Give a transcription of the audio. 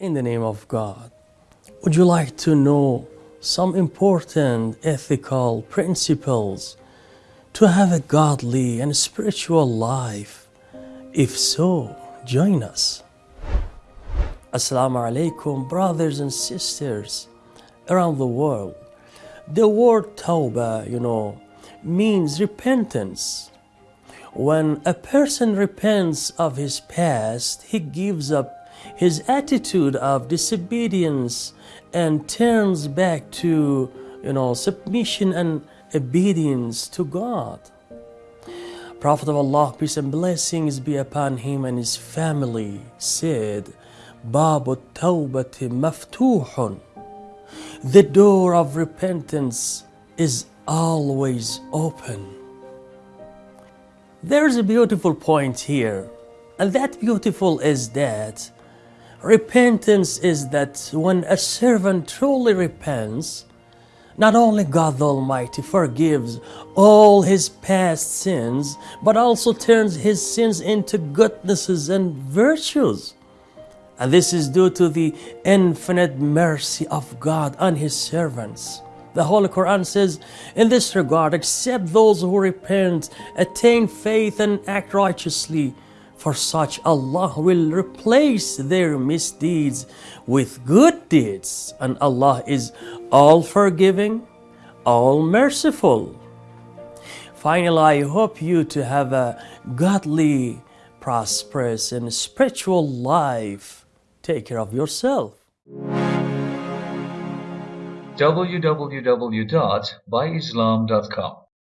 In the name of God, would you like to know some important ethical principles to have a godly and spiritual life? If so, join us. Assalamu alaikum, brothers and sisters around the world. The word tawbah, you know, means repentance. When a person repents of his past, he gives up his attitude of disobedience and turns back to, you know, submission and obedience to God. Prophet of Allah, peace and blessings be upon him and his family, said, Babu tawbati maftuhun. The door of repentance is always open. There's a beautiful point here, and that beautiful is that repentance is that when a servant truly repents, not only God the Almighty forgives all his past sins, but also turns his sins into goodnesses and virtues. And this is due to the infinite mercy of God on his servants. The Holy Quran says, in this regard, except those who repent, attain faith, and act righteously, for such Allah will replace their misdeeds with good deeds, and Allah is all forgiving, all merciful. Finally, I hope you to have a godly, prosperous, and spiritual life. Take care of yourself. www.byislam.com